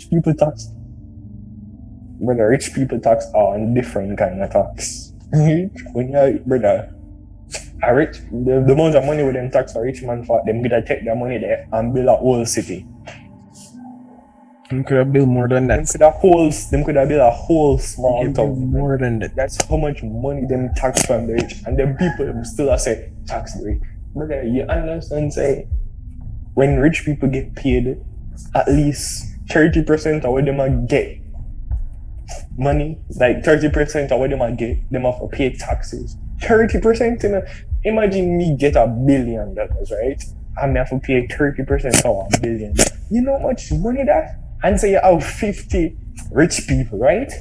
Rich people tax. Brother, rich people tax on different kind of tax. when you brother, a rich the, the amount of money with them tax a rich man for them gonna take their money there and build a whole city. Them could have built more than Them that. could have whole them could have built a whole small town. More than that. That's how much money them tax from the rich. And then people them still are say tax the rich. Brother, you understand say when rich people get paid, at least 30% of what them a get money, like 30% of what them a get, them have to pay taxes. 30% in a, imagine me get a billion dollars, right? Me have to pay 30% of a billion. You know how much money that? And say you have 50 rich people, right?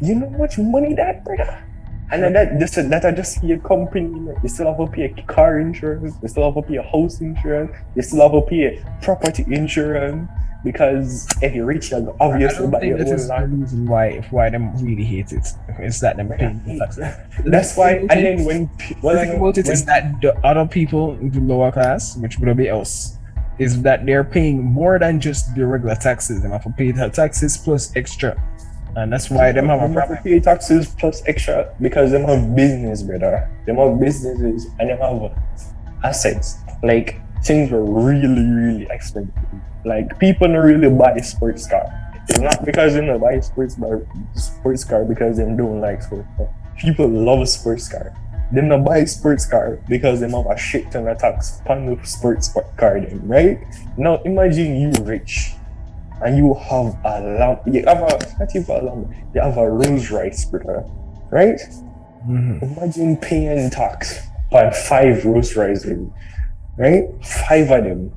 You know how much money that, brother? And then that just that I just see a company, you still have to pay car insurance, you still have to pay house insurance, you still have to pay property insurance because if you reach you're I obviously don't buy think your that own is the reason why why them really hate it. It's that them paying the. That's why. And then when The well, I thing know, about it is that the other people in the lower class, which would be us, is that they're paying more than just the regular taxes. They have to pay the taxes plus extra, and that's why them have a Them have to problem. pay taxes plus extra because them have business, brother. Them have businesses and them have assets. Like things were really, really expensive. Like people don't really buy sports car. It's not because they don't buy sports car, sports car because they don't like sports car. People love a sports car. Them not buy sports car because them have a shit ton of tax on the sports car them, right? Now imagine you rich and you have a lamp, you have a, not even a lamp, you have a Rolls Royce, brother, right? Mhm. Imagine paying tax on five Rolls Royces, right? Five of them.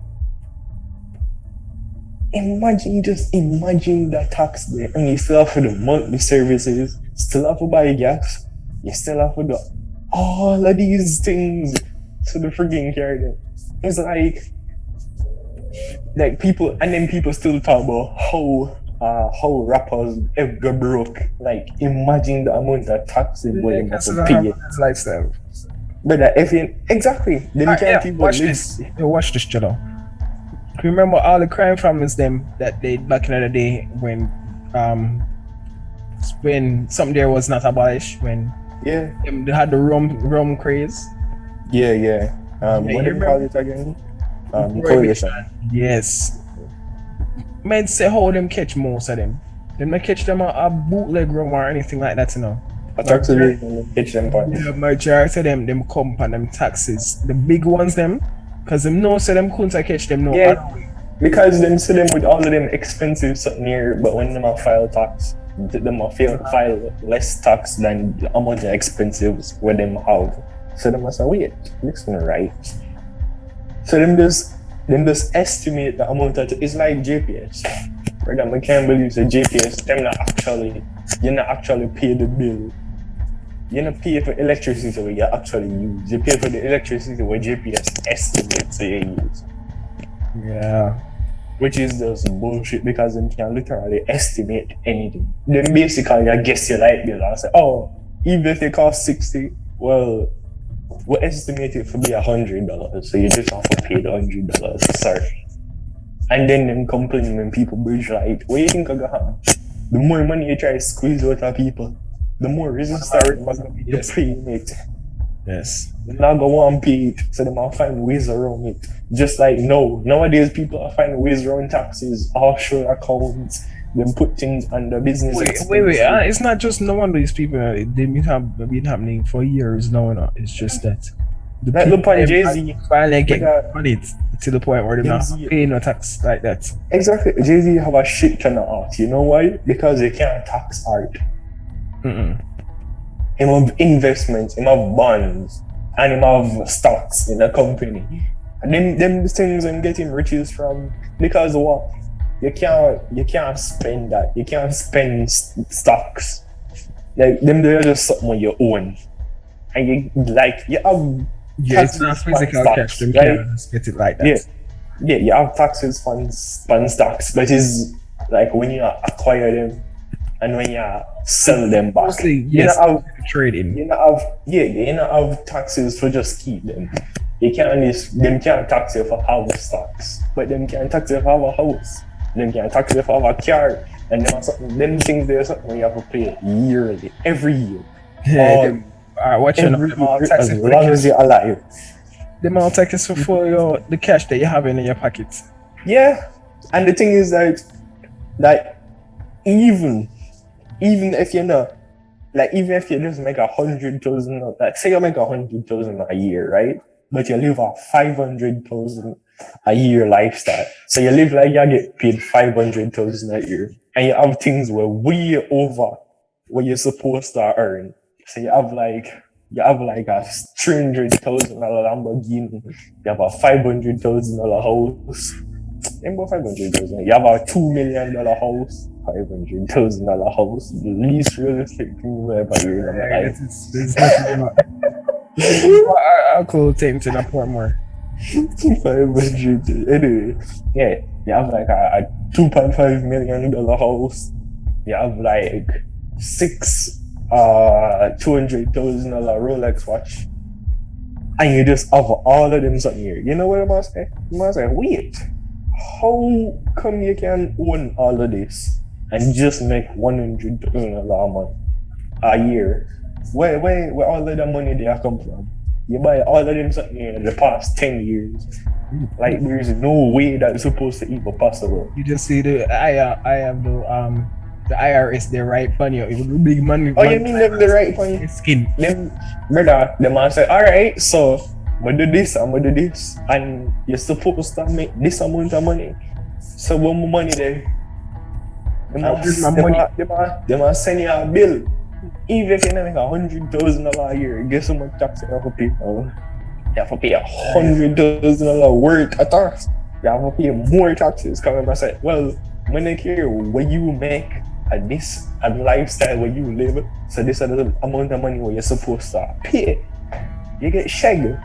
Imagine, just imagine that tax there, and you still have for the monthly services, still have to buy gas, you still have to do all of these things to the freaking there. It's like, like people, and then people still talk about how uh, how rappers ever broke. Like, imagine the amount of tax they have That's to a pay. lifestyle. But if you, exactly, them Ah, can't yeah, even watch this. Yeah, watch this, Jello. Remember all the crime families them that they back in the day when um when something there was not abolished when Yeah, them, they had the rum rum craze. yeah, yeah. Um, Yeah, what you do you call it again? Um, Prohibition. Yes. Men say how them catch most of them. Them not catch them a, a bootleg rum or anything like that, you know. That's actually catch them point. The majority of them them come on them taxes. The big ones them, cause them no so them couldn't catch them no Yeah. Because them see them with all of them expensive something here, but when them file tax, them file, file less tax than the amount of expensives where them have. So them must say, wait, this one right. So them just them just estimate the amount of it's like JPS. Brother, I can't believe the JPS, them not actually you not actually pay the bill. You not pay for electricity where you actually use. You pay for the electricity where JPS estimates you use Yeah. which is just bullshit because they can literally estimate anything. Then basically, I guess your light bill and say, oh, even if they cost 60, well, we estimate it to be a hundred dollars, so you just have to pay the hundred dollars. Sorry. And then them complain when people bridge light. What do you think I got? The more money you try to squeeze out of people, the more resistance are gonna be to Yes. paying it. Yes. They're not want to pay it, so they might find ways around it. Just like no, nowadays people are finding ways around taxes, offshore accounts, then put things under business. Wait, wait, wait. Uh, it's not just no one these people. uh, They've been, have, been happening for years now. no. It's just that. The Like, look on Jay-Z. finally get on it to the point where they're not paying no tax like that. Exactly. Jay Z have a shit ton of art. You know why? Because they can't tax art. Mm-mm. Him have investments, him have bonds, and him have stocks in a company. And them them things I'm getting riches from because what? You can't you can't spend that. You can't spend stocks. Like them they're just something you own. And you like you have Yeah, it's not physical stocks, cash. Them right? get it like that. Yeah. yeah, you have taxes on on stocks, but it's like when you acquire them and when you sell them back. Mostly, You yes, know, have, trading. you know have yeah, you know have taxes for just keep them. You can't them can't tax you for have stocks, but them can tax you for a house. Them can tax you for a car. And them, them things there something you have to pay yearly, every year. Yeah, All- them, all right, watch your every them all taxes as the long as you're alive. Them all taxes for, for your the cash that you have in your pocket. Yeah, and the thing is that, that even, even if you're not, like even if you just make a hundred thousand, like say you make a hundred thousand a year, right? But you live a five hundred thousand a year lifestyle. So you live like you get paid five hundred thousand a year, and you have things where way over what you're supposed to earn. So you have like you have like a three hundred thousand dollar Lamborghini, you have a five hundred thousand dollar house. Ain't about five hundred thousand. You have a two million dollar house, five hundred thousand dollar house, the least realistic thing you ever in my life. I'll call Tainted a Portmore. Five hundred. Anyway, yeah, you have like a, a two point five million dollar house. You have like six uh two hundred thousand dollar Rolex watch, and you just have all of them something here. You know what I must say? Must say, wait, how come you can own all of this and just make one hundred dollar a month a year? Where where where all of the money there come from? You buy all of them something in the past ten years. Like there's no way that's supposed to even possible. You just see the I uh, I have the um the IRS they right on you. It would big money. Oh, you mean them the right point? skin. Them brother, the man said, alright, so I'm gonna do this, I'm gonna do this, and you're supposed to make this amount of money. So when my money there, them I'll a- give my them money. a- them a- them a send you a bill. Even if you make a hundred thousand dollar a year, guess how much tax you have to pay? now? You have to pay a hundred thousand dollar worth of tax. You have to pay more taxes. Come and say, well, when I care what you make at this a lifestyle where you live, so this is the amount of money where you're supposed to pay. You get shagged.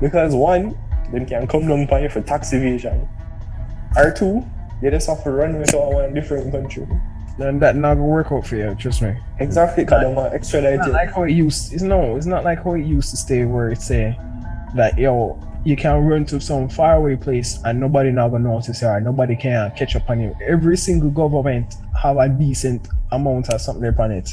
Because one, them can come down for tax evasion. Or two, they just have to run with all one different country. And that not gonna work out for you, trust me. Exactly, because them are It's extradite not like how it used it's no, it's not like how it used to stay where it's say that yo, you can run to some faraway place and nobody not gonna notice you or nobody can catch up on you. Every single government have a decent amount of something upon it.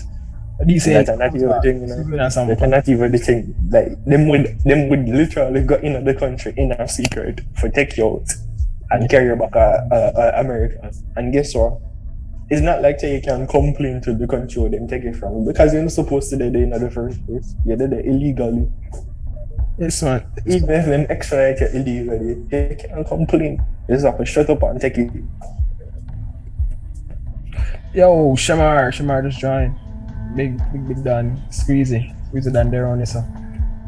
A decent That's not even the thing, you know. Even as They cannot even the thing. Like them would them would literally go in the country in a secret for take you out and carry back uh, uh, uh, America. And guess what? It's not like say you can complain to the country where them take it from because you're not supposed to do it in the first place. You did it illegally. Yes man. Even if them extradite you illegally, you can't complain. You just have to shut up and take it. Yo, Shamar, Shamar just joined. Big big big Dan. Squeezy. Squeezy Dan there on this. uh.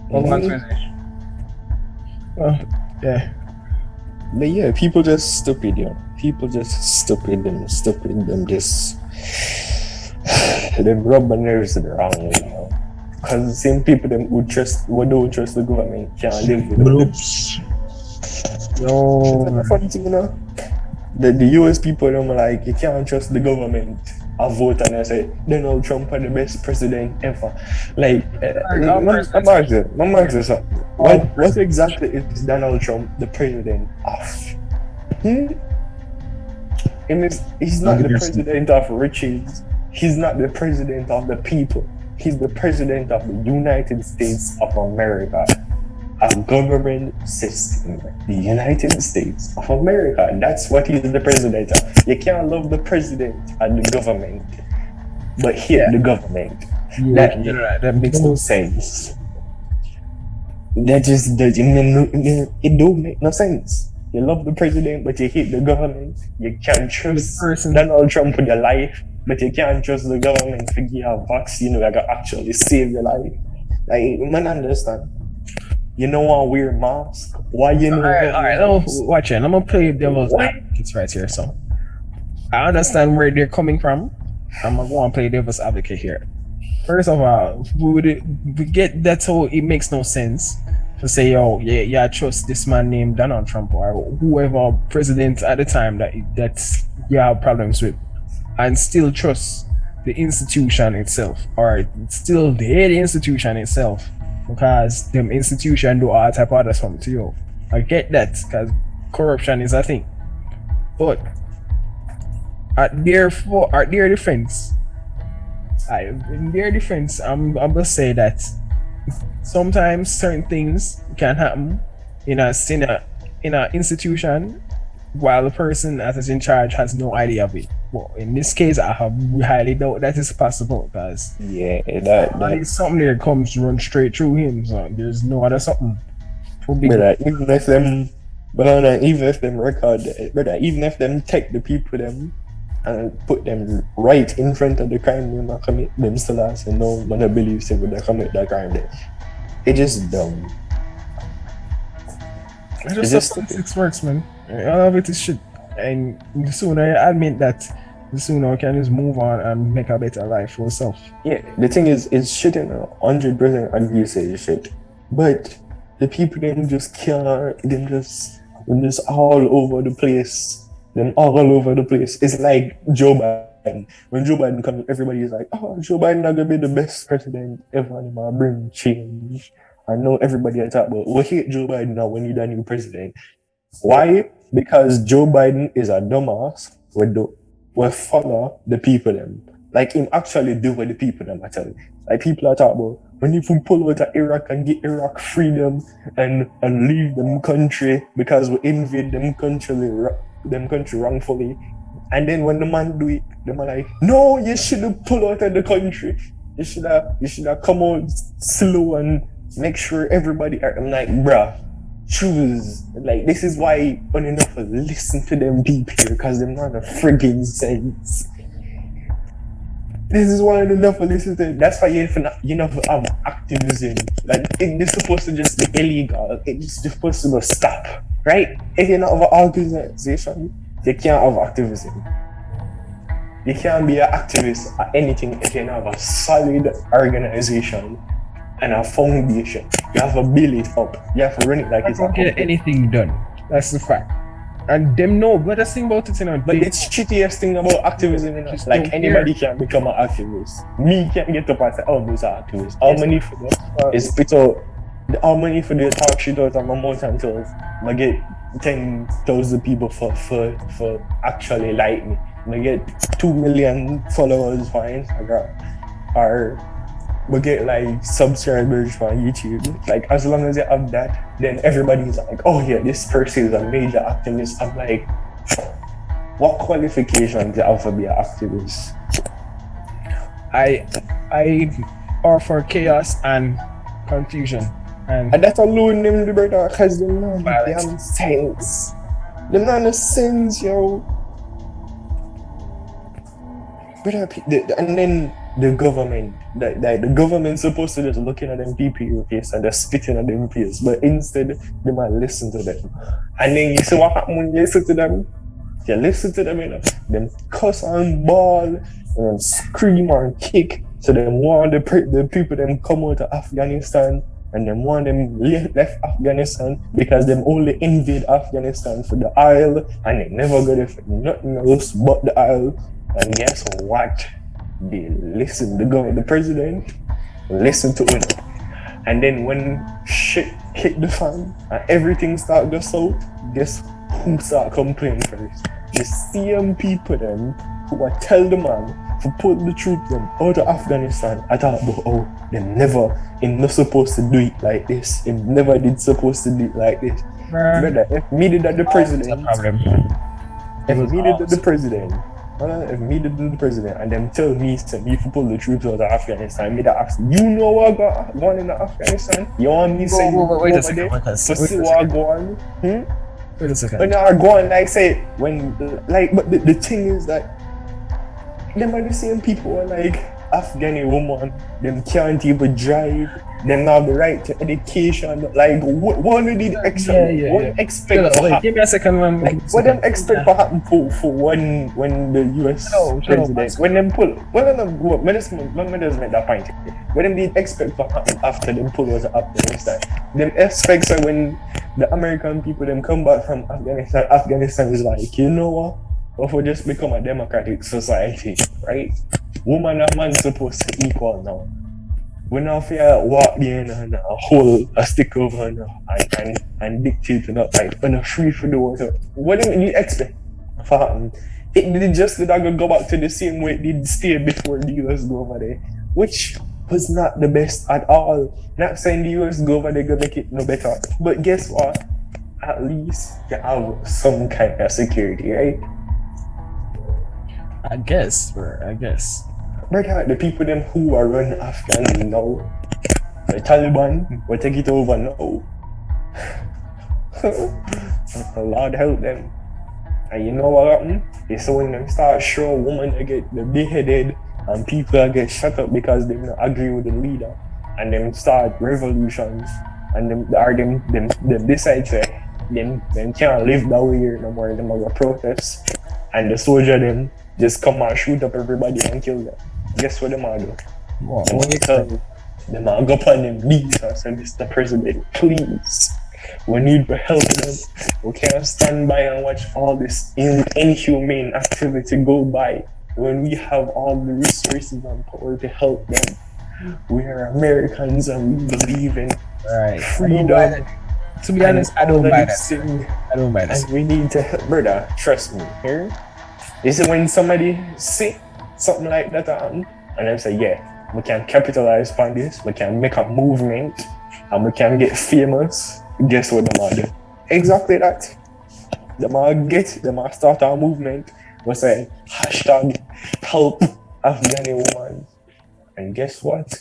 Welcome Mhm. Well, yeah. But yeah, people just stupid, yo. People just stupid and stupid and just them rub my nerves the wrong way, you know. Cause the same people them who trust who don't trust the government can't live with them. It's a funny thing, you know. The, the US people them like you can't trust the government. I vote and I say Donald Trump are the best president ever. Like, I'm, asking, I'm asking something. What, what exactly is Donald Trump the president of? Hmm? And it's, he's not the president of riches. He's not the president of the people. He's the president of the United States of America. A government system. The United States of America. That's what he's the president of. You can't love the president and the government, but Yeah. the government. yeah, That, you're right. that makes no sense. That just doesn't it don't make no sense. You love the president, but you hate the government. You can't trust person- Donald Trump with your life, but you can't trust the government to give you a vaccine that can actually save your life. Like, man, understand. You know want to wear a mask? Why you know? All right, all right. wear a No, watch it. I'm gonna play devil's advocate right here. So, I understand where they're coming from. I'm gonna go and play devil's advocate here. First of all, we would we get that's how it makes no sense to say, "Yo, yeah, yeah, I trust this man named Donald Trump or whoever president at the time that that's you have problems with, and still trust the institution itself, or still the institution itself, because them institution do all type of other something to you." I get that because corruption is a thing. But at their for at their defense, I in their defense, I'm I'm gonna say that sometimes certain things can happen in a in a in an institution while the person that is in charge has no idea of it. Well, in this case, I have highly doubt that is possible because Yeah, that, that something that comes run straight through him. So there's no other something. big. Brother, uh, even if them, brother, uh, even if them record, brother, uh, even if them take the people them and put them right in front of the crime them and commit, them still as and no one believes they commit that crime there. It just dumb. It's It's just just- politics works, man. All of it is shit. And the sooner I admit that, the sooner I can just move on and make a better life for yourself. Yeah, the thing is, it's shit in a hundred percent agree say it's shit, but the people them just can't. Them just, them just all over the place. Them all over the place. It's like Joe Biden. When Joe Biden comes, everybody is like, "Oh, Joe Biden not gonna be the best president ever. And he might bring change." I know everybody I talk about. We hate Joe Biden now when he's the new president. Why? Because Joe Biden is a dumbass. We do we follow the people them. Like him actually do what the people them I tell you. Like people are talking about when you pull out of Iraq and get Iraq freedom and and leave them country because we invade them country them country wrongfully. And then when the man do it, the man like, no, you should have pulled out of the country. You should have you should have come out slow and make sure everybody I'm like, bruh, choose. Like this is why enough listen to them here because they're not a friggin' sense. This is why enough listen to that's why you have you know have activism. Like it, it's supposed to just be illegal. It's supposed to stop. Right? If you're not of an organization, you can't have activism. You can't be an activist or anything if you don't have a solid organization and a foundation. You have to build it up. You have to run it like I it's a don't get anything done. That's the fact. And them know, but the thing about it, you know, But it's shittiest thing about activism, you know, like anybody can become an activist. Me can't get up and say, oh, those are activists. How Yes. money for them is spit out. The all money for the talk shit out of my mouth until I get ten thousand people for for for actually like me. I get two million followers for Instagram, or we get like subscribers for YouTube. Like as long as you have that, then everybody's like, oh yeah, this person is a major activist. I'm like, what qualifications do you have to be an activist? I I offer chaos and confusion. And And that alone them the brother cause them not Violence. damn sense. Them not no sense, yo. Pe- uh, the- and then the government, like, like the government supposed to just looking at them in face and just spitting at them face, but instead they might listen to them. And then you see what happen when you listen to them? You listen to them, you know, them cuss and ball and scream and kick. So them want the, the people them come out of Afghanistan and them want them le- left Afghanistan because them only invade Afghanistan for the oil and they never got it for nothing else but the oil. And guess what? They listen the government, the president, listen to it. And then when shit hit the fan and everything start go south, guess who start complaining first? The same people them who will tell the man to put the troops them out of Afghanistan. I thought oh them never him not supposed to do it like this. Him never did supposed to do it like this. Brother, if me did that the president, problem. if was me did that the president, if me did the president and them tell me to me to pull the troops out of Afghanistan, me that ask you know what got going in Afghanistan? You want me to say Wait, wait, wait a second. Wait a second. see what go on? Hmm? Wait a second. When they are going like say when like but the, the thing is that them are the same people are like Afghani woman, them can't even drive, them not have the right to education. Like what what do they expect? Yeah, yeah, what yeah. expect Wait, give me a second, man. Like, what them expect to happen for, for when when the US No, up, president when them pull well no no when this when me just make that point what them did expect to happen after them pull out of Afghanistan them expects are when the American people them come back from Afghanistan Afghanistan is like you know what or we just become a democratic society right woman and man supposed to equal now we not fear walk in and uh, hold a stick over and, and, and, and dictate not like when a free for the water. What do you expect? fam, it did just did not go back to the same way it did stay before the US go over there, which was not the best at all. Not saying the US go over there gonna make it no better, but guess what? At least you have some kind of security, right? I guess, bro. I guess. Brother, the people them who are running Afghan now, the Taliban will take it over now. Lord help them. And you know what happened? It's when them start showing women they get beheaded and people get shut up because they don't agree with the leader and them start revolutions and them are them them them decide say them them can't live that way here no more them are protests and the soldier them just come and shoot up everybody and kill them. Guess what them are do? What, want to tell them are go upon them knees and say, Mr. President, please, we need help them. We can't stand by and watch all this in- inhumane activity go by when we have all the resources and power to help them. We are Americans and we believe in Right. I freedom. To be honest, I don't buy that. I don't buy that. And we need to help, brother. Trust me. Here, this is when somebody see something like that happen, and then say, "Yeah, we can capitalize on this. We can make a movement, and we can get famous." Guess what the are do? Exactly that. The are get them are start a movement. We say hashtag help Afghani woman, and guess what?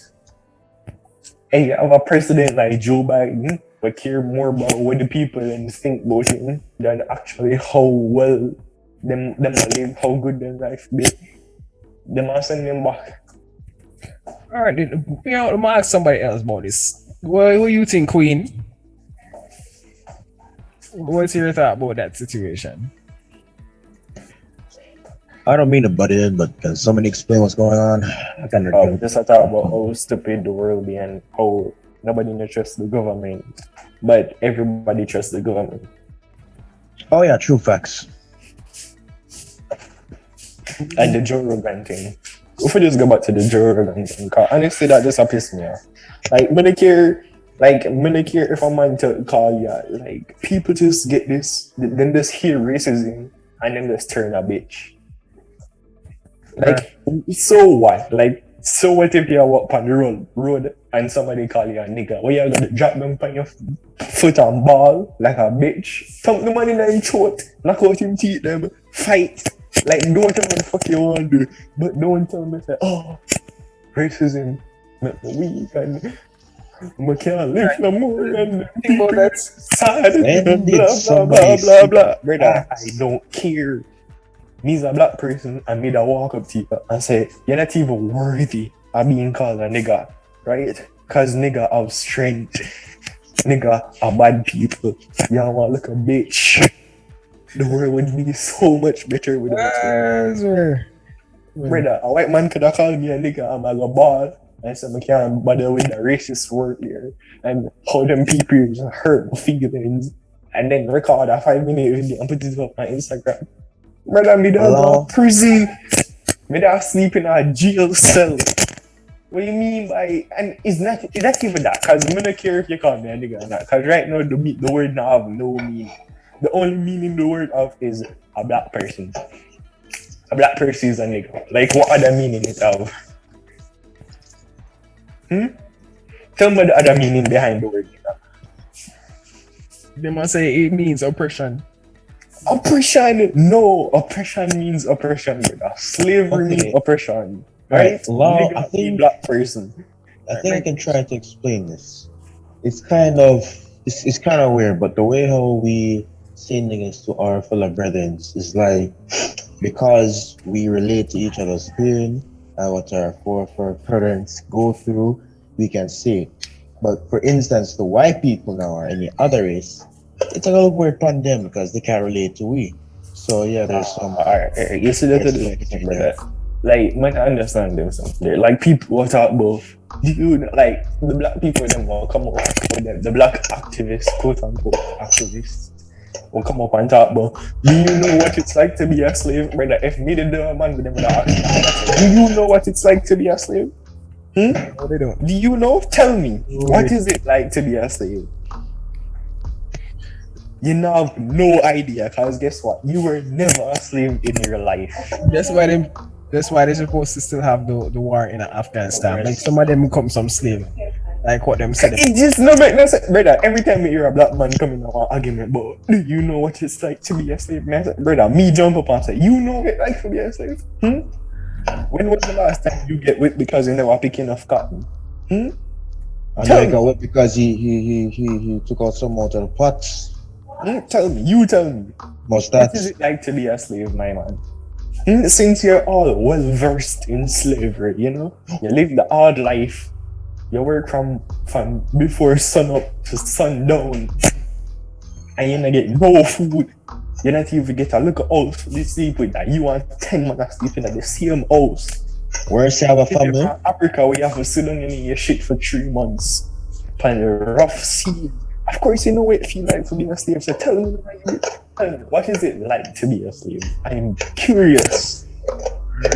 Hey, you have a president like Joe Biden we care more about what the people think about him than actually how well them them live, how good their life be. Them a send them back. All right, then, you know, I'm ask somebody else about this. What, what you think, Queen? What's your thought about that situation? I don't mean to butt in, but can somebody explain what's going on? I kind of Um, just a talk about how stupid the world be and how nobody trusts the government, but everybody trusts the government. Oh yeah, true facts. And the Joe Rogan thing. If we just go back to the Joe Rogan thing, 'cause honestly, that just pissed me off. Like, Medicare, like, Medicare, if I'm man to call you, like, people just get this, then just hear racism, and then just turn a bitch. Like, so what? Like, so what if you walk on the road, road and somebody call you a nigga? What you gonna drop them on your foot and ball like a bitch? Thump the man in your throat, knock out him teeth them, fight. Like, don't tell me what the fuck you want to do, but don't tell me say, oh, racism make me weak and I can't live no more and Think about that. sad When and blah blah blah blah blah. Brother, that? I don't care. Me's a black person and me that walk up to you and say, You're not even worthy of being called a nigga, right? Cause nigga have strength. Nigga are bad people. Y'all want look a bitch. The world would be so much better without you. Sir. Brother, a white man could have called me a nigga, I'm a ball. I said, I can't bother with the racist word here. And how them people hurt my feelings. And then record a five minute video and put it up on Instagram. Brother, me that Hello? go prison. Me that sleep in a jail cell. What do you mean by and it's not it's not even that because I don't care if you call me a nigga or not. Because right now the the word now have no meaning. The only meaning the word of is a black person. A black person is a nigga. Like what other meaning it have? Hmm? Tell me the other meaning behind the word nigga. They must say it means oppression. Oppression, no, oppression means oppression, brother. Slavery means oppression. Right, Right? law, Nigga I think- black person. I think I can try to explain this. It's kind of it's, it's kind of weird, but the way how we say niggas to our fellow brethren is like because we relate to each other's pain and uh, what our foreparents go through, we can see. But for instance, the white people now or any other race, it's a little weird upon them because they can't relate to we. So yeah, there's ah, some Alright, alright, you see that there's the some thing, there. brother. Like, man, I understand them something. Like, people will talk about, do you know, like, the black people, them will come up with them, the black activists, quote unquote, activists, will come up and talk about, do you know what it's like to be a slave? Brother, if me the dumb man with them, do you know what it's like to be a slave? Hmm? No, they don't. Do you know? Tell me, No, what is it like to be a slave? you now have no idea because guess what? You were never a slave in your life. That's why them. That's why they're supposed to still have the, the war in Afghanistan. Like some of them become some slave. Like what them said. It just no make no sense, brother. Every time we hear a black man coming out an argument, but do you know what it's like to be a slave? Man, I brother, me jump up and say, you know what it's like to be a slave? Hmm? When was the last time you get whipped because you never pick enough cotton? Hmm? And Tell I me. got whipped because he he he he, he took out some out of the pots. Hmm? Tell me, you tell me. Must What that is it like to be a slave, my man? Hmm, Since you're all well versed in slavery, you know, you live the hard life. You work from from before sun up to sundown, and you not get no food. You not even get a little house to sleep with that. You want ten man sleeping at the same house. where's you have a family? from Africa, we have to sit down eat your shit for three months. Find a rough sea. Of course, you know what it feel like to be a slave. So tell me, what is it like to be a slave? I'm curious.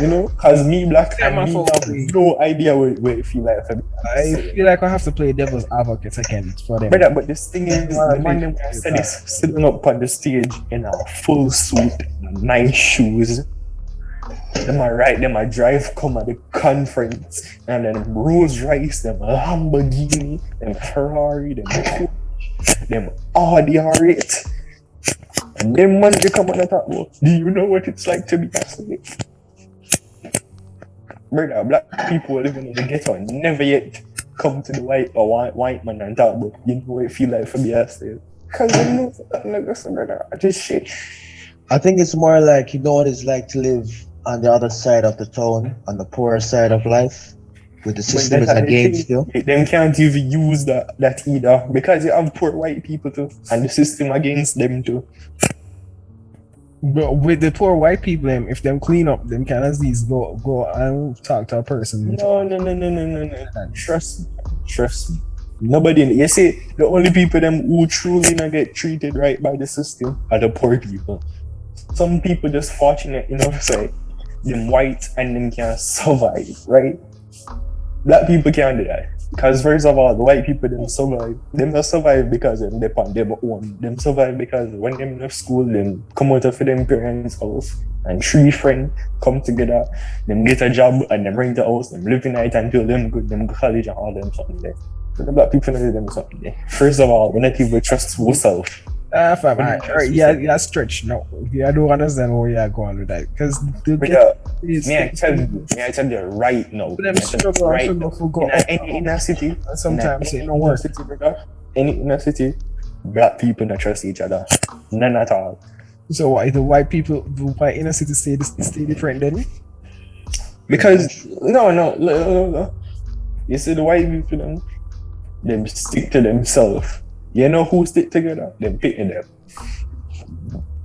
You know, cause me black Yeah, and me have no idea where, what it feel like to be a I feel like I have to play devil's advocate again for them. Brother, but this thing is, the man them said is sitting up on the stage in a full suit, nice shoes. Them a ride, them a drive come at the conference, and then Rolls Royce, them Lamborghini, them Ferrari, them them Audi R8. And them man they come on the top, do you know what it's like to be a slave? Brother, black people living in the ghetto and never yet come to the white or white, white man and talk about you know what it feel like for me a slave. Cause you know something like this, brother. I just shit. I think it's more like you know what it's like to live on the other side of the town, on the poorer side of life, with the system is against you. Them can't even use that that either because you have poor white people too, and the system against them too. But with the poor white people, them if them clean up, them can as these go go and talk to a person. No, no, no, no, no, no, no. Trust me, trust me. Nobody. You see, the only people them who truly not get treated right by the system are the poor people. Some people just fortunate enough say them white and them can survive, right? Black people can't do that. Because first of all, the white people them survive. Them not survive because them depend them own. Them survive because when them left school, them come out of them parents' house and three friends come together, them get a job and them rent a house, them live in it until them good, them college and all them something there. So the black people know them something there. First of all, not even trust ourselves. Ah, fam, I, alright, yeah, yeah, stretch. No, yeah, I don't understand where you're going with that because the But uh, is may I tell you, I tell you right now, them I tell you struggle, right now, for go in a, any inner city, and sometimes in it a, don't any work. city, brother, inner city, black people not trust each other. None at all. So why the white people, the white inner city stay stay different then? Because no, no, no, no, no. You see the white people them, them stick to themselves. You know who stick together? Them pitting them.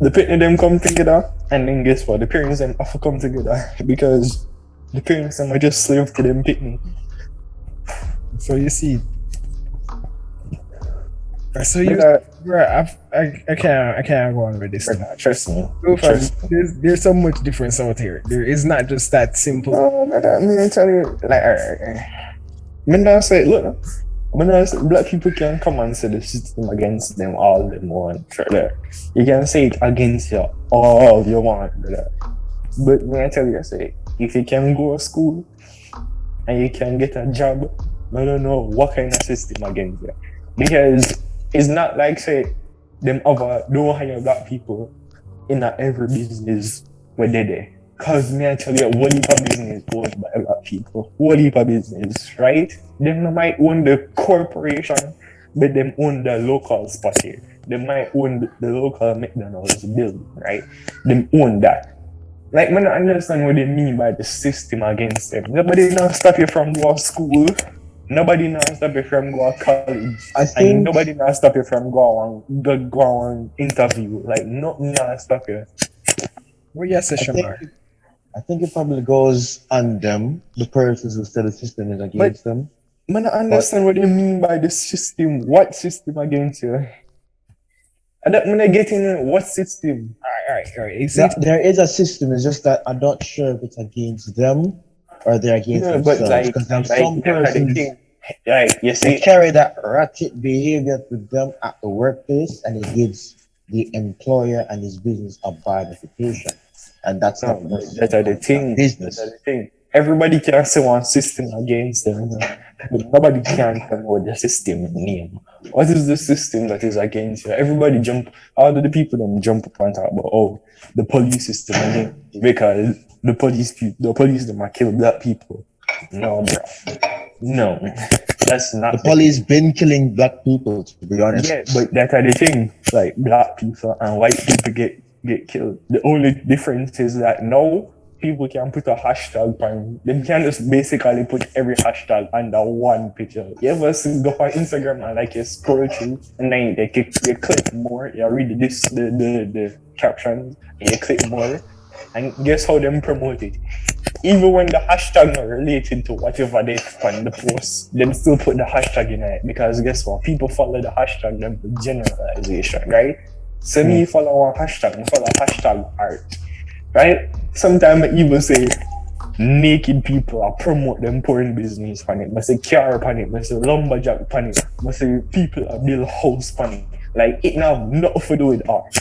The pitting them come together, and then guess what? The parents them have to come together because the parents them are just slave to them pitting. So you see. So you, bro, I've, I, I can't, I can't go on with this. brother, trust me. Fam, Trust me. There's, there's so much difference out here. There is not just that simple. No, brother, me I tell you, like, uh, me not say, look, not say, black people can come and say the system against them all them want, brother. You can say it against you all you want, brother. But when I tell you, I say, if you can go to school and you can get a job, I don't know what kind of system against you. Because it's not like, say, them other don't hire black people in every business where they're there. Cause me I tell you, one heap of business owned by black people. One heap of business, right? Them no might own the corporation, but them own the local spot here. They might own the, the local McDonald's building, right? Them own that. Like, man, I understand what they mean by the system against them. Nobody now stop you from going to school. Nobody now stop you from going to college. I And think nobody now stop you from going go, go on interview. Like, nothing now stop you. Where your I session think, are? I think it probably goes on them, the persons who say the system is against them. I Man, I understand what you mean by the system. What system against you? I don't when I get in what system? All right, all right, exactly. There, there is a system, it's just that I'm not sure if it's against them or they're against Yeah, but themselves. like, Because there's like, some that's the persons. Like, you see, carry that ratchet behavior to them at the workplace and it gives the employer and his business a bad reputation. And that's No, not but that's the thing. business. That's the thing. Everybody can say one system against them. But nobody can come with the system name. What is the system that is against you? Everybody jump, all of the people them jump up and talk about, oh, the police system again, because the police, pe- the police them are kill black people. No, bro. No, that's not. The police been killing black people, to be honest. Yeah, but that's the thing. Like black people and white people get get killed. The only difference is that now people can put a hashtag on. They can just basically put every hashtag under one picture. You ever see go on Instagram and like you scroll through and then they click, you click more. You read this the the, the captions and you click more. And guess how them promote it? Even when the hashtag not related to whatever they find the post, them still put the hashtag in it because guess what? People follow the hashtag them for generalization, right? So me follow one hashtag, follow hashtag art, right? Sometimes I even say naked people I promote them porn business on it. I say car on it, I say lumberjack on it, I say people are build house on it. Like it now nothing to do with art.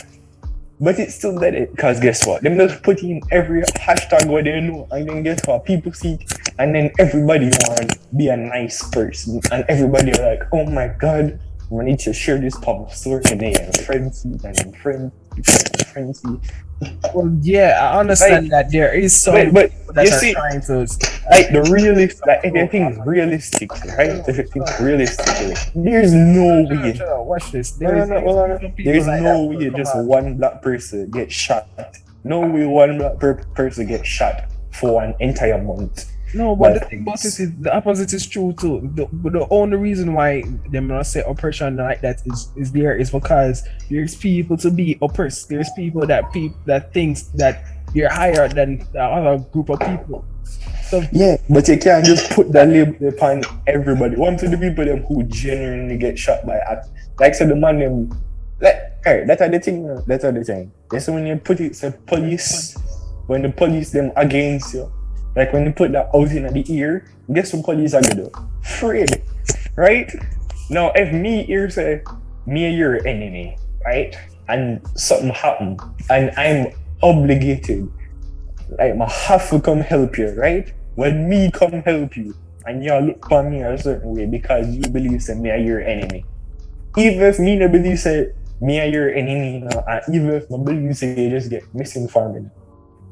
But it's still dead it because guess what? Them just put in every hashtag where they know and then guess what? People see and then everybody want to be a nice person and everybody like, oh my god, we need to share this public story and friends and friends and friends. Well, yeah, I understand that there is some But, but that you are see, trying to like the realist, like if you realistic, right? You think realistically, there's no way. Watch this. No, There no, is no, on. some people There's like no way just out. one black person get shot. No way one black per- person get shot for an entire month. No, but the thing about this is the opposite is true too. The, but the only reason why them not say oppression like that is is there is because there's people to be oppressed. There's people that people that thinks that you're higher than the other group of people. So Yeah, but you can't just put that label upon everybody. One to the people them who genuinely get shot by act. Like so the man them like hey, that's the thing. That's the thing. That's when you put it say police when the police them against you. Like when you put that out in the ear, guess what police are gonna do? Afraid. Right? Now if me here say me your enemy, right? And something happen and I'm obligated like I have to come help you, right? When me come help you, and you look for me a certain way because you believe say me are your enemy. Even if me no believe say me are your enemy, you know, and even if my believe say you just get misinformed.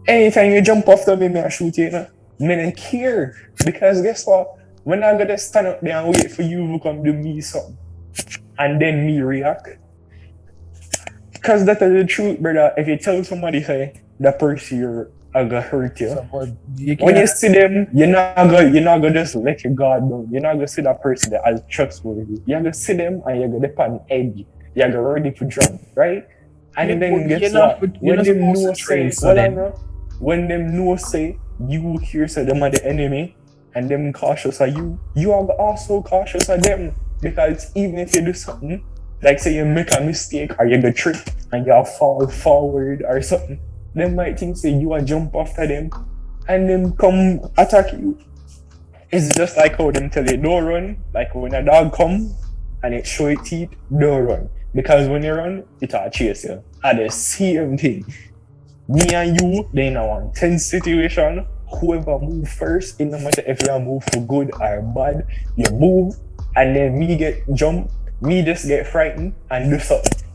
Anytime you jump after me, me I shoot you, you know? Me don't care. Because guess what? When I gotta stand up there and wait for you to come do me something, and then me react. Cause that's the truth, brother. If you tell somebody say that person you're I gonna hurt you. so, you When you see them, you're not gonna you're not gonna just let your guard down. You're not gonna see that person that as trustworthy. You're gonna see them and you're gonna depend edge. You're gonna ready for jump, right? And Yeah, then guess you're not- what? you're When not them supposed know to train, when them know say you hear say them are the enemy and them cautious of you, you are also cautious of them. Because even if you do something, like say you make a mistake or you go trip and you fall forward or something, them might think say you are jump after them and them come attack you. It's just like how them tell you don't run, like when a dog come and it show its teeth, don't run. Because when you run, it will chase you. And the same thing. Me and you, they in a one tense situation. Whoever move first, it no matter if you move for good or bad, you move, and then me get jump, me just get frightened and do something.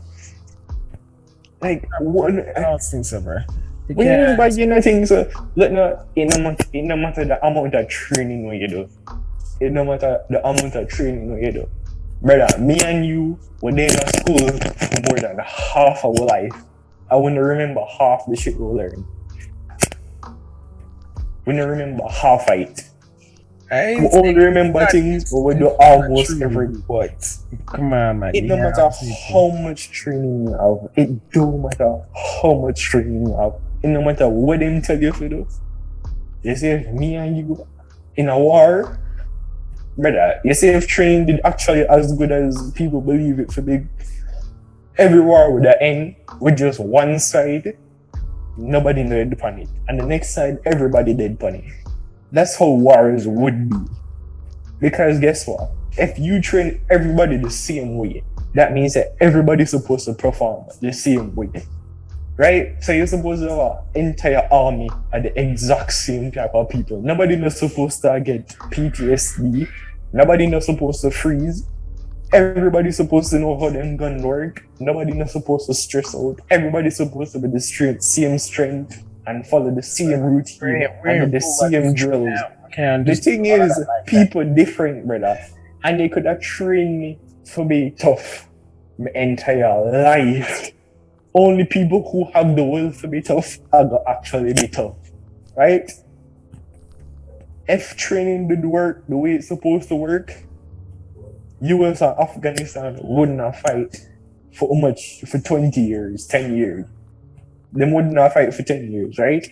Like one I don't think so, bro. You when you mean by you know things, uh, look, no, it no matter, it no matter the amount of training what you do. It no matter the amount of training what you do. Brother, me and you were there in school for more than half our life. I wanna remember half the shit we learned. We don't remember half of it. I We only remember that things but we do almost every But come on, man. it can't matter how much training you have. It don't matter how much training you have. It no matter what them tell you to do. You see, if me and you in a war, brother, you see if training did actually as good as people believe it to be, every war would end with just one side, nobody dead upon it. And the next side, everybody dead upon it. That's how wars would be. Because guess what? If you train everybody the same way, that means that everybody's supposed to perform the same way. Right? So you're supposed to have an entire army of the exact same type of people. Nobody not supposed to get PTSD. Nobody not supposed to freeze. Everybody's supposed to know how them gun work. Nobody not supposed to stress out. Everybody's supposed to be the strength, same strength and follow the same routine We're- we're and the same this drills. now. Can The thing is, that like that. people different, brother. And they could have trained me to be tough my entire life. Only people who have the will to be tough are gonna actually be tough. Right? If training did work the way it's supposed to work, US and Afghanistan wouldn't have fight for much for 20 years, 10 years. Them wouldn't have fight for 10 years, right?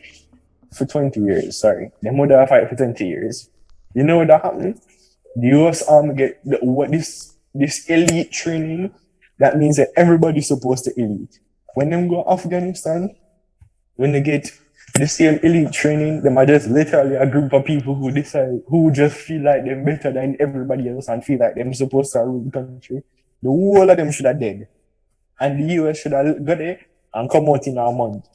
For 20 years, sorry. Them would have fight for 20 years. You know what that happened? The US Army get the, what this this elite training. That means that everybody's supposed to elite. When them go Afghanistan, when they get the same elite training, them are just literally a group of people who decide who just feel like they're better than everybody else and feel like they're supposed to rule the country. The whole of them should have dead. And the US should have got it and come out in a month.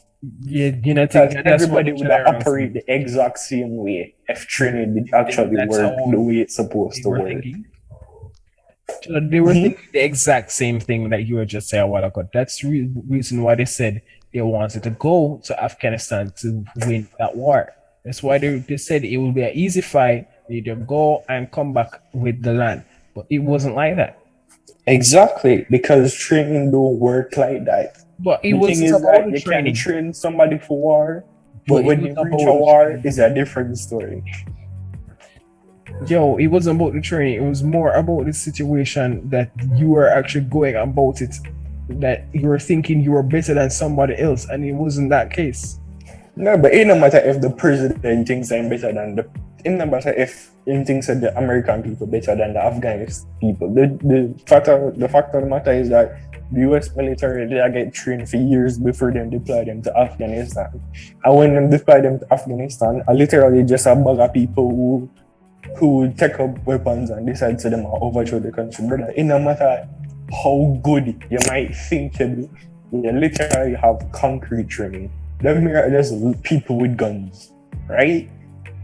Yeah, you know, Because everybody would have operate the exact same way if training did actually work the way it's supposed to work. thinking. They were Mhm. thinking the exact same thing that you were just saying a while ago. That's the re- reason why they said they wanted to go to Afghanistan to win that war. That's why they, they said it will be an easy fight. They just go and come back with the land. But it wasn't like that. Exactly, because training don't work like that. But it the wasn't thing is about that the you training. can train somebody for war, But but when you reach a war, training. it's a different story. Yo, it wasn't about the training. It was more about the situation that you were actually going about it. That you were thinking you were better than somebody else, and it wasn't that case. No, but it no matter if the president thinks I'm better than the it no matter if he thinks that the American people better than the Afghanis people. The the factor the fact of the matter is that the US military they get trained for years before them deploy them to Afghanistan. And when them deploy them to Afghanistan, are literally just a bag of people who who take up weapons and decide to them oh, overthrow the country. Brother, it no matter how good you might think you be, you literally have concrete training. Here are just people with guns, right?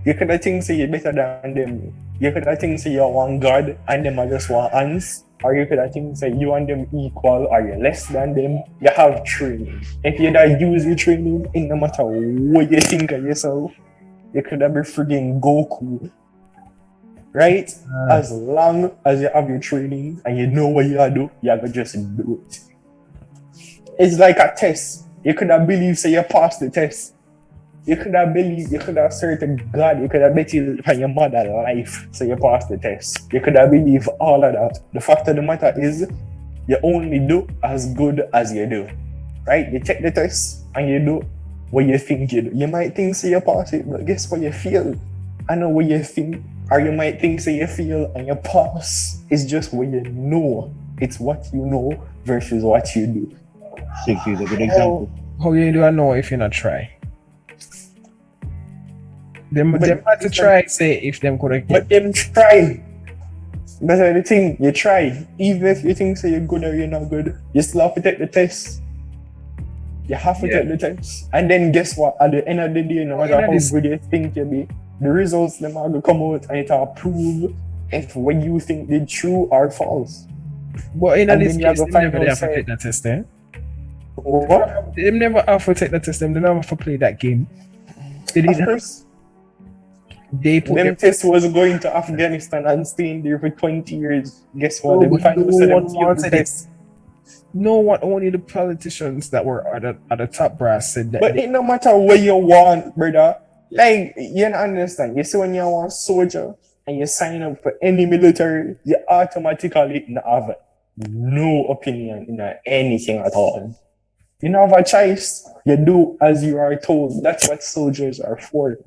You could have think say you're better than them. You could have think say you're one god and them are just one ants. Or you could have think say you and them equal or you're less than them. You have training. If you don't use your training, in no matter what you think of yourself, you could have been frigging Goku. Right? As long as you have your training and you know what you are do, you have to just do it. It's like a test. You could have believed say you passed the test. You could have believed, you could have served to God, you could have bet you on your mother life so you passed the test. You could have believed all of that. The fact of the matter is you only do as good as you do. Right? You take the test and you do what you think you do. You might think say you pass it, but guess what you feel? I know what you think. Or you might think say you feel and your pass. is just what you know. It's what you know versus what you do. Six is a good example. How you do I know if you not try? Them But- them had to try say if them could have But them try. That's the thing, you try. Even if you think say you're good or you're not good, you still have to take the test. You have to Yeah. take the test. And then guess what? At the end of the day, no matter yeah, how this- good you think you be, the results them are gonna come out and it will prove if what you think they true or false. But in and this then you have case, they never have to take that test there. What? They never have to take that test. Them they never have to play that game. They Of didn't. Have, course, they put them test was going to Afghanistan and staying there for 20 years. Guess what? No, no one wanted it. No one, only the politicians that were at the, at the top brass said that. But it no matter what you want, brother. Like you don't understand. You see when you're a soldier and you sign up for any military, you automatically have no opinion in anything at all. You don't have a choice. You do as you are told. That's what soldiers are for.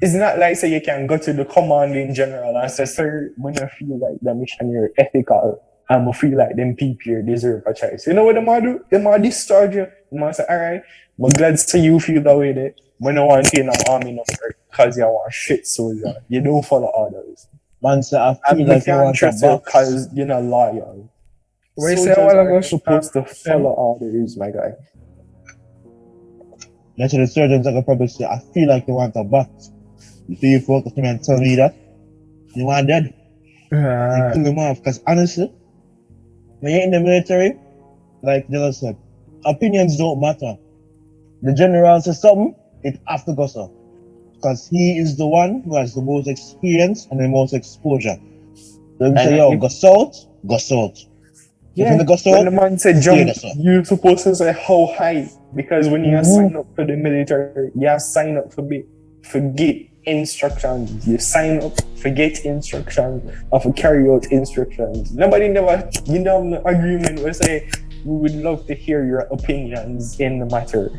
It's not like say you can go to the commanding general and say, sir, when I feel like the mission you're ethical, I'm going feel like them people deserve a choice. You know what they might do? They might discharge you. They might say, all right, I'm glad to you feel that way there. When I want to in an army number because you want shit soldier. You don't follow orders. Man, say I feel you like you want a trust you box. because you're not loyal. What you say Soldiers a while ago? are supposed to follow orders, my guy. That's what the surgeons are gonna probably say, I feel like you want a butt. You feel you focus me and tell me that? You want dead? Uh, kill them off. Because honestly, when you're in the military, like Dylan said, opinions don't matter. The general says something, it have to go so. Because he is the one who has the most experience and the most exposure. So him say, yo, if- go south, go south. Yeah, you go when the man said jump, you're supposed to say how high because when you Mhm. sign up for the military, you sign up for be forget instructions. You sign up, forget instructions, or for carry out instructions. Nobody never, you know, the agreement will say we would love to hear your opinions in the matter.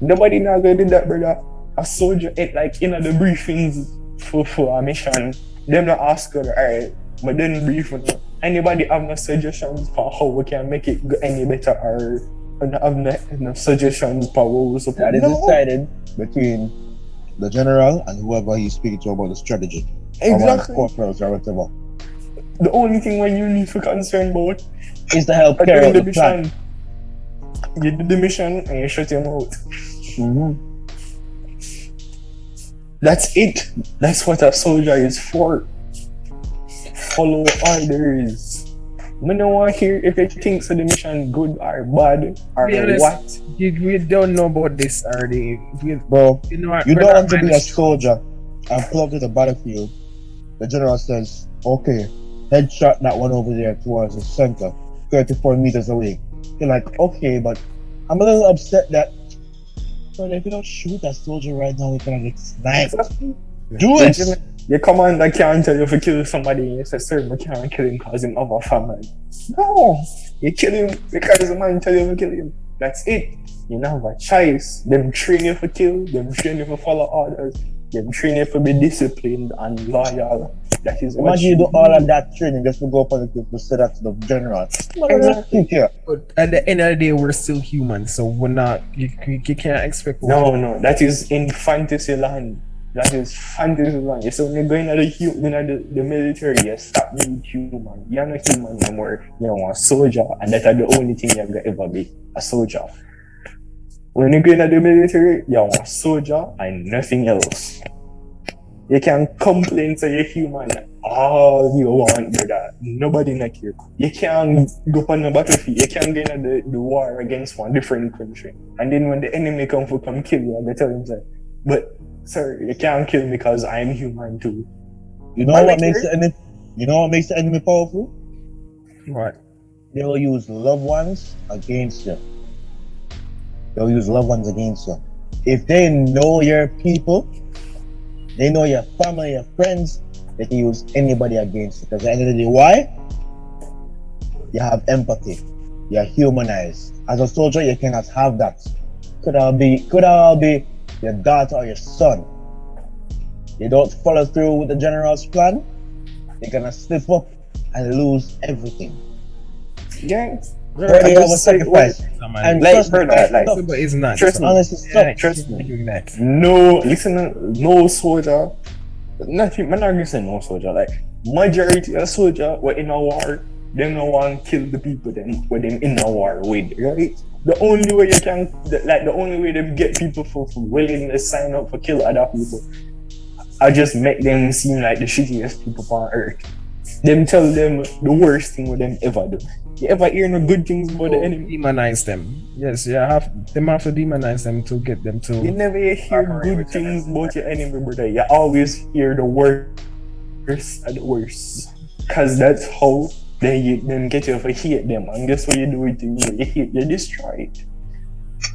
Nobody now gonna do that, brother. A soldier, it like you know the briefings for for a mission. Them not ask her, alright, but then brief on her. Anybody have no suggestions for how we can make it go any better or and have no, no suggestions for what we're supposed that is no. decided between the general and whoever he's speaking to about the strategy. Exactly. or whatever. The only thing when you need to concern about Is the help are carry doing out the the plan. Mission. You do the mission and you shut your mouth. Mhm. That's it. That's what a soldier is for. Follow orders. I don't want to hear if you think so the mission good or bad or Be honest. what. you, we don't know about this already. We, Bro, you know, You don't want to be a soldier and pull up to the battlefield. The general says, okay, headshot that one over there towards the center, 34 meters away. You're like, okay, but I'm a little upset that, but if you don't shoot that soldier right now, we're gonna get sniped. Do it! Your commander can't tell you if you kill somebody and you say, sir, I can't kill him because him have a family. No! You kill him because the man tell you to kill him. That's it. You don't have a choice. Them train you for kill, them train you for follow orders, them train you for be disciplined and loyal. That is what Imagine you do all of that training just to go up on the cliff to say that to the general. Exactly. Yeah. But at the end of the day, we're still human, so we're not. You, you, you can't expect. No, no, that is in fantasy land. That is fantasy land. So when you're going to the, hu- you know, the, the military, you stop being human. You're not human no more. You're a soldier, and that's the only thing you're gonna ever be a soldier. When you go into the military, you're a soldier and nothing else. You can complain to you're human all you want, brother. Nobody like you. You can go on the battlefield. You can get into the, the war against one different country. And then when the enemy come for come kill you, they tell him, say, but sir, you can't kill me because I'm human too. You know I what makes the enemy you know what makes the enemy powerful? What? They will use loved ones against you. They'll use loved ones against you. If they know your people, they know your family, your friends, they can use anybody against you. Because at the end of the day, why? You have empathy. You're humanized. As a soldier, you cannot have that. Could I be could I be your daughter or your son. You don't follow through with the general's plan, you're gonna slip up and lose everything. Yeah. Where they I a just say, sacrifice. Someone- And Like, trust me, brother, like- no, but it's not. Trust me. honestly, Yeah, stop. trust me. doing that. No, listen, no soldier. Nothing, man, not gonna say no soldier. Like majority of soldier were in a war. Them no one kill the people them with them in a war with, right? The only way you can, like the only way them get people for, for willing to sign up for kill other people, I just make them seem like the shittiest people on earth. Them tell them the worst thing with them ever do. You ever hear no good things about the oh, enemy? demonize them. Yes, you have them have to demonize them to get them to. You never hear good things about your enemy, brother. You always hear the worst and the worst. Cause that's how they you, them get you to hate them. And guess what you do with you? You hate, you destroy it.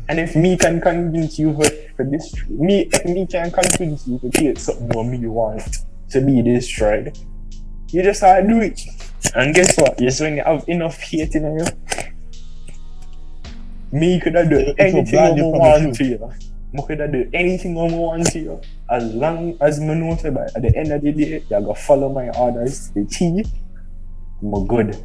And if me can convince you for, for destroy me, if me can convince you to hate something what me want to be destroyed, you just have to do it. And guess what? Yes, when you have enough hate in you, me could have do anything I blind you from the want to you. I could have do anything I want to you. As long as me know say by at the end of the day, you gotta follow my orders to the T. I'm good.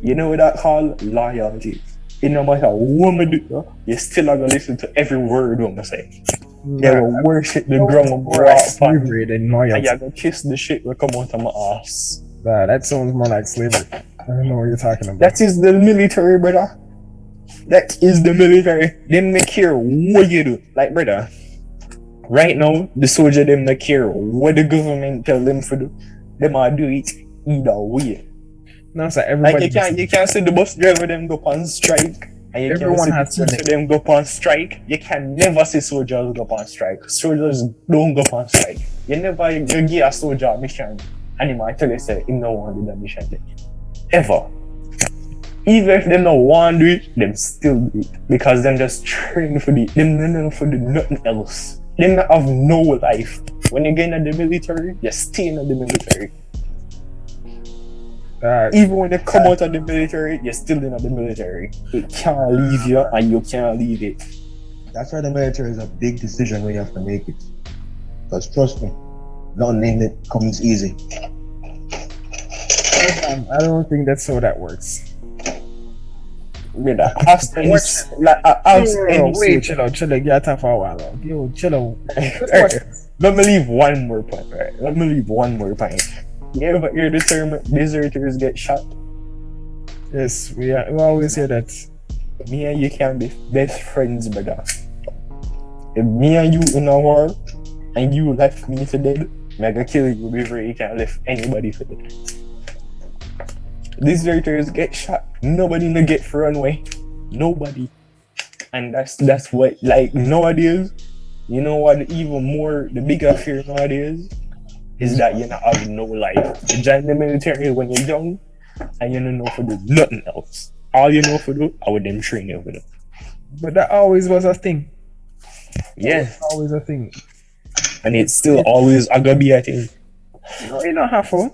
You know what that called? Loyalty. It no matter what me do, you still are gonna listen to every word I'm gonna say. Yeah, gotta worship the ground like walk slavery than And loyalty. you gotta kiss the shit that come out of my ass. Nah, that sounds more like slavery. I don't know what you're talking about. That is the military, brother. That is the military. Them not care what you do. Like, brother, right now, the soldier them not care what the government tell them to do. Them are do it either way. no, so Like everybody. you can't you can't see the bus driver them go on strike. And you Everyone can't has to them go on strike. You can never see soldiers go on strike. Soldiers don't go on strike. You never you give a soldier a mission and he might tell you say him no want to do the mission thing. Ever. Even if they don't want to do it, them still do it. Because them just train for the them no for the nothing else. Them have no life. When you get in the military, you stay in the military. Uh, Even when you come out of the military, you're still in the military. It can't leave you and you can't leave it. That's why the military is a big decision when you have to make it. Because trust me, not name it comes easy. um, I don't think that's how that works. Brother, ask any, like, ask wait, soldier. chill out, chill out. Get time for a while. Yo, chill out. Let me leave one more point, right? Let me leave one more point. You ever hear the term deserters get shot? Yes, we, are, we always hear that. Me and you can be best friends, brother. If me and you in a war and you left me for dead, I gonna kill you before you can left anybody for dead. Deserters get shot. Nobody no get for runway. Nobody. And that's that's what like nowadays, you know what even more the bigger fear nowadays is that you not have no life. You join the military when you're young and you don't know for do nothing else. All you know for do, I would them train you for do. But that always was a thing. Yeah. Always a thing. And it's still always a gonna be a thing. No, you don't have to.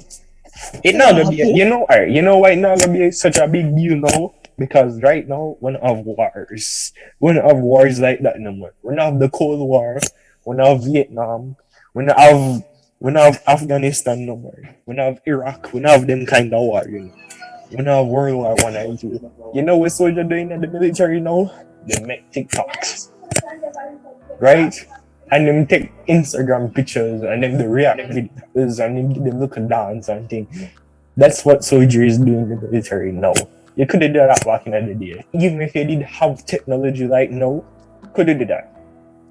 It not gonna be a, you know alright, you know why it not gonna be such a big deal now? Because right now we don't have wars. We don't have wars like that no more. We don't have the Cold War, we don't have Vietnam, we don't have we don't have Afghanistan no more. We don't have Iraq, we don't have them kind of war, you know. We don't have World War One and two. You know what soldier doing in the military now? They make TikToks. Right? and them take Instagram pictures and then they react videos and then them look and dance and thing. That's what soldiers do in the military now. You could have done that back in the day. Even if you did have technology like now, could have did that.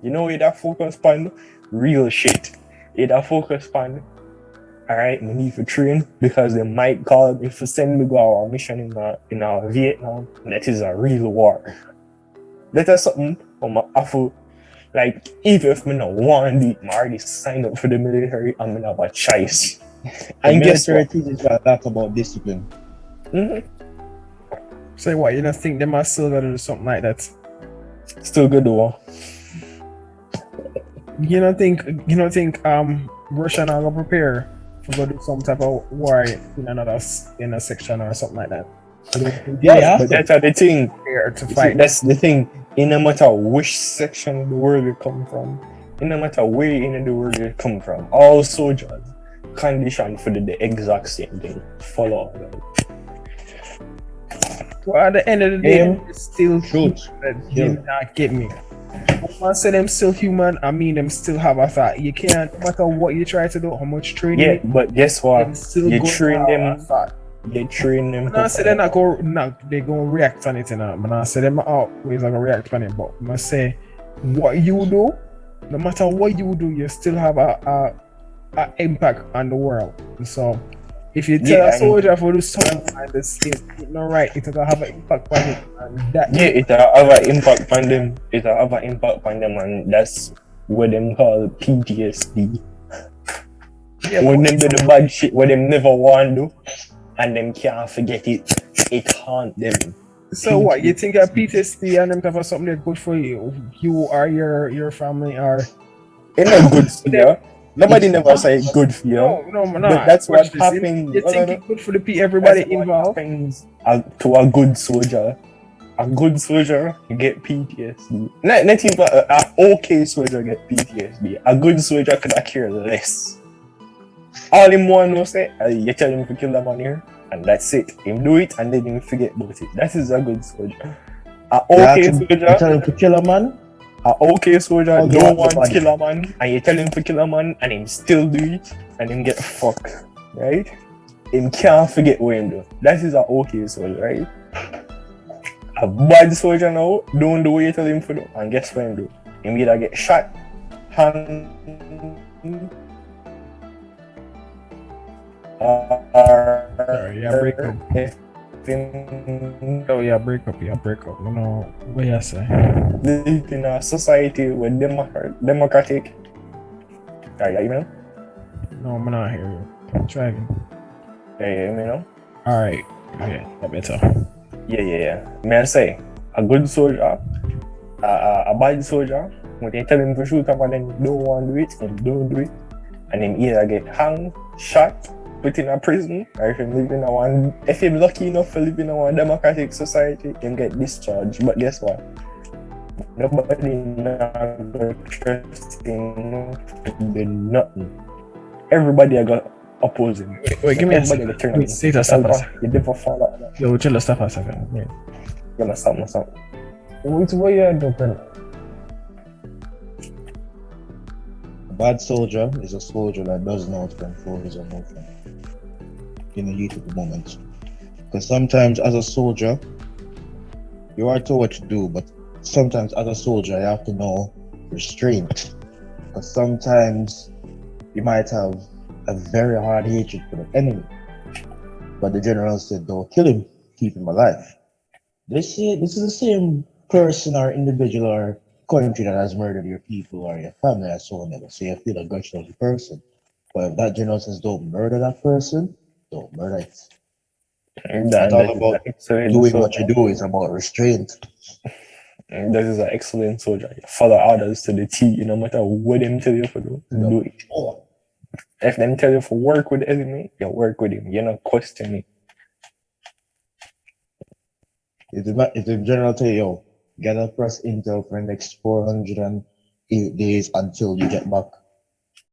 You know you'd have focus on real shit. You'd have focus on alright, we need to train because they might call me for send me go on a mission in uh, in uh, Vietnam. That is a real war. That is something I'm awful like, even if me not want to do it, I already signed up for the military, I'm gonna have a choice. The And guess military what? teaches a lot about discipline. Mhm. Say what? You don't think they might still gotta do something like that? Still good though. You don't think you don't think um Russia not gonna prepare for go do some type of war in another in a section or something like that? I don't think they Yeah, to that's the thing. to You see, fight. that's the thing. In no matter which section of the world you come from, in no matter where in the world you come from, all soldiers conditioned for the, the exact same thing. Follow that. Well, at the end of the day, Aim, it's still shoot, that kill. you not get me. I say them still human, I mean them still have a thought. You can't, no matter what you try to do, how much training, Yeah, but guess what? still you train them- thought. You train them. I say they're not go, not they gonna react on it, you know. When I say them always gonna react on it, but I say what you do, no matter what you do, you still have a, a, a impact on the world. So if you tell Yeah, a soldier for do something and this is not right, it's gonna have an impact on it. And that Yeah, it uh, have an impact on them. It uh, have an impact on them, and that's what them call PTSD. yeah, when them do the bad shit, what them never want to do, and them can't forget it, it haunt them. So what you think of PTSD and them of something that's good for you, you or your your family are. It's not good for you. Nobody never say good for you. no no no. But that's watch what this. happened. You No, no, think no. it's good for the pe- everybody That's what involved? happens to a good soldier. A good soldier get PTSD. Not, not even a, a okay soldier get PTSD. A good soldier could have care less. All him want to say, uh, you tell him to kill the man here, and that's it. Him do it, and then him forget about it. That is a good soldier. A okay ask him- you soldier, tell him to kill a man, a okay soldier Oh, don't want to body. kill a man, and you tell him to kill a man, and him still do it, and him get fucked, right? him can't forget what him do. That is a okay soldier, right? A bad soldier now don't do what you tell him to do. And guess what him do? Him either get shot, hang, or Sorry, yeah, break up. If him Oh yeah, break up, yeah, break up. You know what you say? live in a society with democrat, democratic. Are you know? No, I'm not here. I'm driving. Yeah, yeah, you know? All right. Okay, that better. Yeah, yeah, yeah. May I say, a good soldier, a, a, a bad soldier, when they tell him to shoot up and then he don't want to do it, and don't do it, and him either get hung, shot, put in a prison, or if him live in a one, if him lucky enough to live in a one democratic society, him get discharged. But guess what? Nobody not gonna trust him to do nothing. Everybody I got opposing. Wait, wait give me a second. turn Wait, on stay there, him. stop a second. You never fall out. that. Yo, chill, stop a second. Wait. You're gonna stop, stop. Wait, what you doing? A bad soldier is a soldier that doesn't know how to control his emotion in the heat of the moment. Because sometimes, as a soldier, you are told what to do, but sometimes, as a soldier, you have to know restraint. Because sometimes you might have a very hard hatred for the enemy, but the general said, "Don't kill him, keep him alive." This is this is the same person or individual or country that has murdered your people or your family or so on. So you feel a grudge towards the person. But if that general says don't murder that person, don't murder it. That, all about excellent Doing soldier. what you do is about restraint. That is an excellent soldier. You follow orders to the T, no matter what them tell you to do, Yeah. do it. Oh, If them tell you to work with the enemy, eh, you work with him. You're not questioning. if the, if the general tell you, yo, gather press intel for the next 408 days until you get back